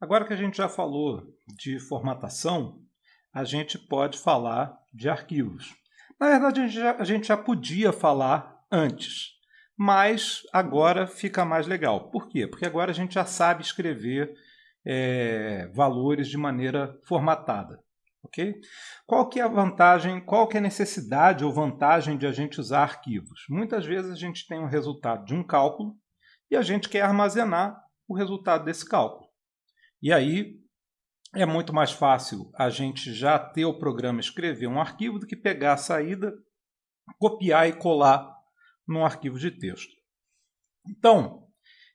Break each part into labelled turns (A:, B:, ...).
A: Agora que a gente já falou de formatação, a gente pode falar de arquivos. Na verdade, a gente já, a gente já podia falar antes, mas agora fica mais legal. Por quê? Porque agora a gente já sabe escrever é, valores de maneira formatada. ok? Qual que é a vantagem, qual que é a necessidade ou vantagem de a gente usar arquivos? Muitas vezes a gente tem um resultado de um cálculo e a gente quer armazenar o resultado desse cálculo. E aí é muito mais fácil a gente já ter o programa escrever um arquivo do que pegar a saída, copiar e colar num arquivo de texto. Então,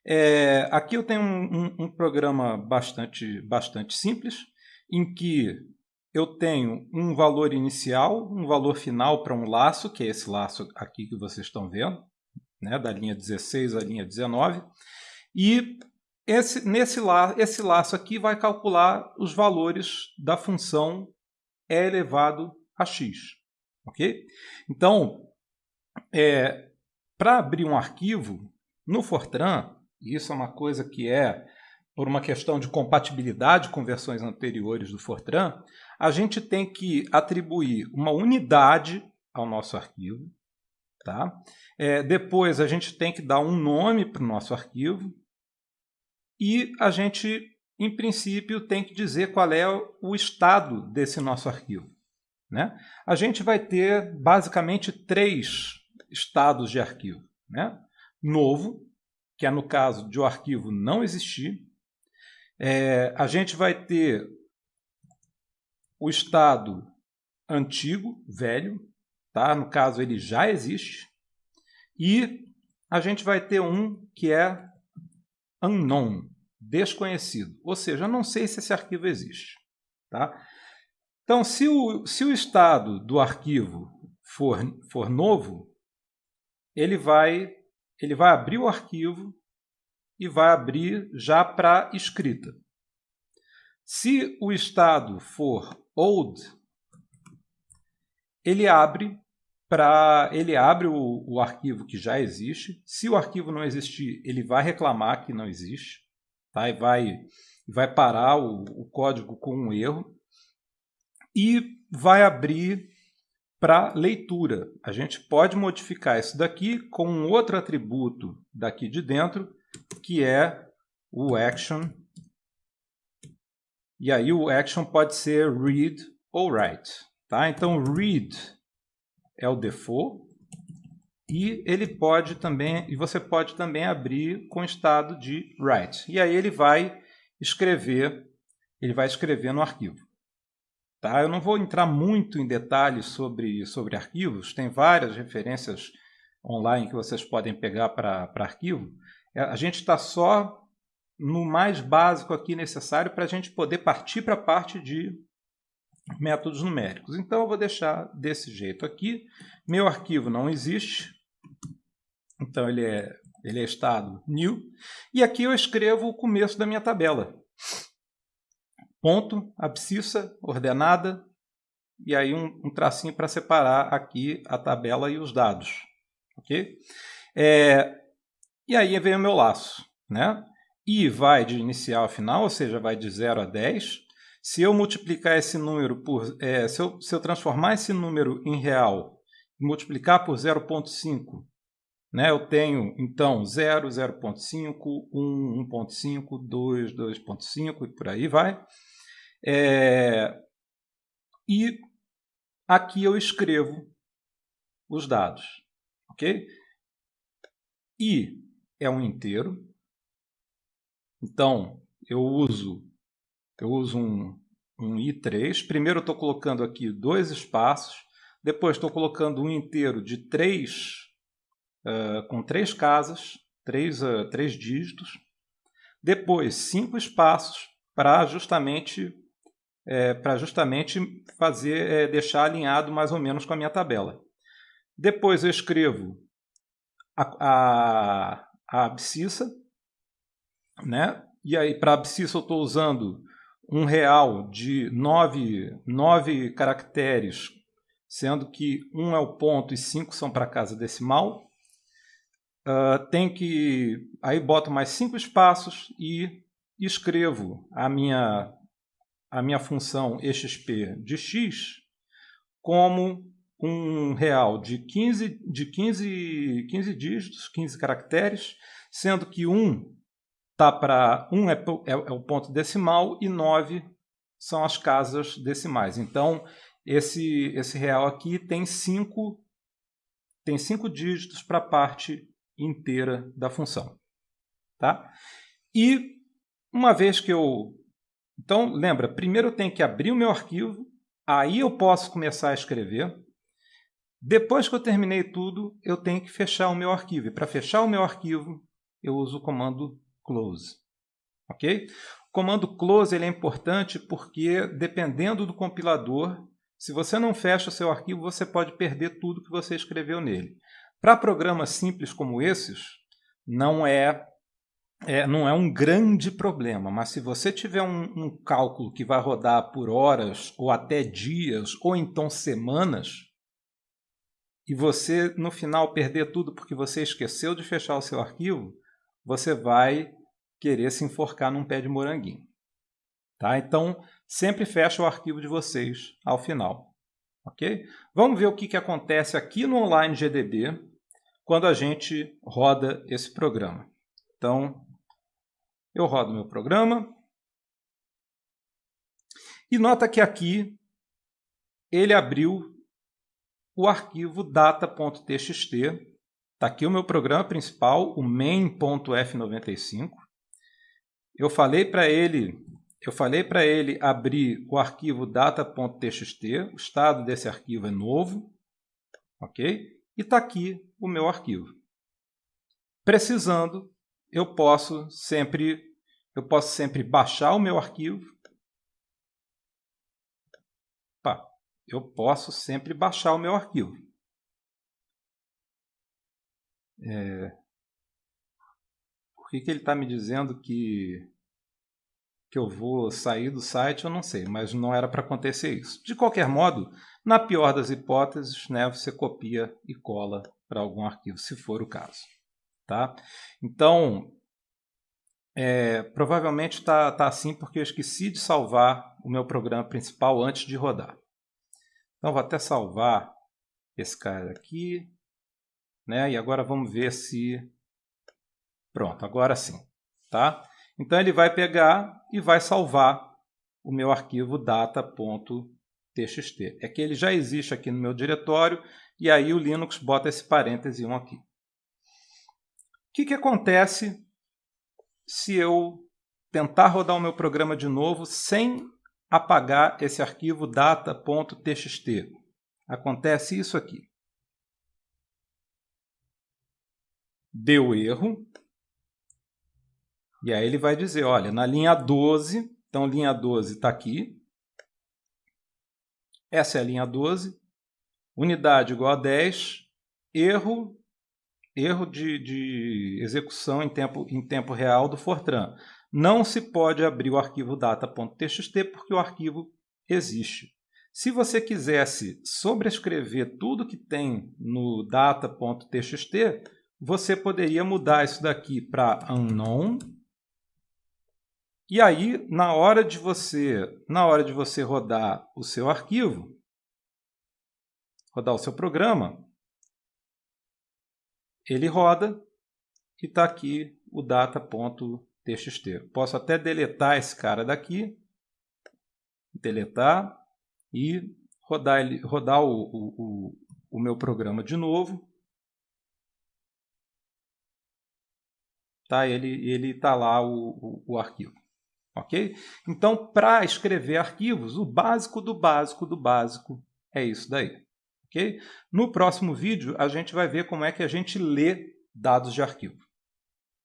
A: é, aqui eu tenho um, um, um, programa bastante, bastante simples, em que eu tenho um valor inicial, um valor final para um laço, que é esse laço aqui que vocês estão vendo, né, da linha 16 à linha 19, e esse, nesse la, esse laço aqui vai calcular os valores da função e elevado a x. ok? Então, é, para abrir um arquivo no Fortran, isso é uma coisa que é por uma questão de compatibilidade com versões anteriores do Fortran, a gente tem que atribuir uma unidade ao nosso arquivo. Tá? É, depois a gente tem que dar um nome para o nosso arquivo, e a gente, em princípio, tem que dizer qual é o estado desse nosso arquivo. Né? A gente vai ter basicamente três estados de arquivo. Né? Novo, que é no caso de o arquivo não existir. É, a gente vai ter o estado antigo, velho, tá? no caso ele já existe. E a gente vai ter um que é unknown, desconhecido. Ou seja, eu não sei se esse arquivo existe. Tá? Então, se o, se o estado do arquivo for, for novo, ele vai, ele vai abrir o arquivo e vai abrir já para escrita. Se o estado for old, ele abre para ele abre o, o, arquivo que já existe. Se o arquivo não existir, ele vai reclamar que não existe tá? e vai, vai parar o, o código com um erro e vai abrir para leitura. A gente pode modificar isso daqui com um outro atributo daqui de dentro, que é o action. E aí o action pode ser read ou write. Tá? Então, read é o default e ele pode também e você pode também abrir com estado de write. E aí ele vai escrever, ele vai escrever no arquivo. Tá? Eu não vou entrar muito em detalhes sobre, sobre arquivos, tem várias referências online que vocês podem pegar para arquivo. É, a gente está só no mais básico aqui necessário para a gente poder partir para a parte de métodos numéricos. Então eu vou deixar desse jeito aqui. Meu arquivo não existe, então ele é, ele é estado new. E aqui eu escrevo o começo da minha tabela. Ponto, abscissa, ordenada, e aí um, um tracinho para separar aqui a tabela e os dados. ok? É, e aí vem o meu laço. Né? I vai de inicial a final, ou seja, vai de 0 a 10. Se eu multiplicar esse número por... É, se, eu, se eu transformar esse número em real e multiplicar por 0.5, né, eu tenho, então, 0, 0.5, 1, 1.5, 2, 2.5 e por aí vai. É, e aqui eu escrevo os dados. ok? I é um inteiro. Então, eu uso eu uso um, um I3. Primeiro estou colocando aqui dois espaços, depois estou colocando um inteiro de três, uh, com três casas, três, uh, três dígitos. Depois, cinco espaços para justamente, é, para justamente fazer, é, deixar alinhado mais ou menos com a minha tabela. Depois eu escrevo a, a, a abscissa, né? e aí para abscissa eu estou usando um real de nove, nove caracteres, sendo que um é o ponto e cinco são para casa decimal. Uh, tem que aí boto mais cinco espaços e escrevo a minha, a minha função exp de x como um real de 15, de 15, 15 dígitos, 15 caracteres, sendo que 1 tá para 1 é, é, é o ponto decimal e 9 são as casas decimais. Então, esse, esse real aqui tem 5 tem cinco dígitos para a parte inteira da função. Tá? E uma vez que eu... Então, lembra, primeiro eu tenho que abrir o meu arquivo, aí eu posso começar a escrever. Depois que eu terminei tudo, eu tenho que fechar o meu arquivo. E para fechar o meu arquivo, eu uso o comando close. Ok? O comando close ele é importante porque, dependendo do compilador, se você não fecha o seu arquivo, você pode perder tudo que você escreveu nele. Para programas simples como esses, não é, é, não é um grande problema, mas se você tiver um, um cálculo que vai rodar por horas, ou até dias, ou então semanas, e você no final perder tudo porque você esqueceu de fechar o seu arquivo, você vai querer se enforcar num pé de moranguinho. Tá? Então, sempre fecha o arquivo de vocês ao final. Ok? Vamos ver o que, que acontece aqui no Online GDB quando a gente roda esse programa. Então, eu rodo meu programa. E nota que aqui ele abriu o arquivo data.txt. Está aqui o meu programa principal, o main.f95. Eu falei para ele eu falei para ele abrir o arquivo data.txt, o estado desse arquivo é novo, ok? E está aqui o meu arquivo. Precisando, eu posso sempre, eu posso sempre baixar o meu arquivo. Pá, eu posso sempre baixar o meu arquivo. É... Por que, que ele está me dizendo que que eu vou sair do site, eu não sei, mas não era para acontecer isso. De qualquer modo, na pior das hipóteses, né, você copia e cola para algum arquivo, se for o caso. Tá? Então, é, provavelmente está tá assim porque eu esqueci de salvar o meu programa principal antes de rodar. Então, vou até salvar esse cara aqui. Né? E agora vamos ver se... Pronto, agora sim. Tá? Então ele vai pegar e vai salvar o meu arquivo data.txt. É que ele já existe aqui no meu diretório e aí o Linux bota esse parêntese 1 aqui. O que, que acontece se eu tentar rodar o meu programa de novo sem apagar esse arquivo data.txt? Acontece isso aqui. Deu erro, e aí ele vai dizer, olha, na linha 12, então linha 12 está aqui. Essa é a linha 12. Unidade igual a 10. Erro, erro de, de execução em tempo, em tempo real do Fortran. Não se pode abrir o arquivo data.txt porque o arquivo existe. Se você quisesse sobrescrever tudo que tem no data.txt, você poderia mudar isso daqui para unknown e aí, na hora de você, na hora de você rodar o seu arquivo, rodar o seu programa, ele roda e está aqui o data.txt. Posso até deletar esse cara daqui, deletar e rodar, ele, rodar o, o, o, o meu programa de novo. Tá, ele está lá o, o, o arquivo. Ok? Então, para escrever arquivos, o básico do básico do básico é isso daí. Ok? No próximo vídeo, a gente vai ver como é que a gente lê dados de arquivo.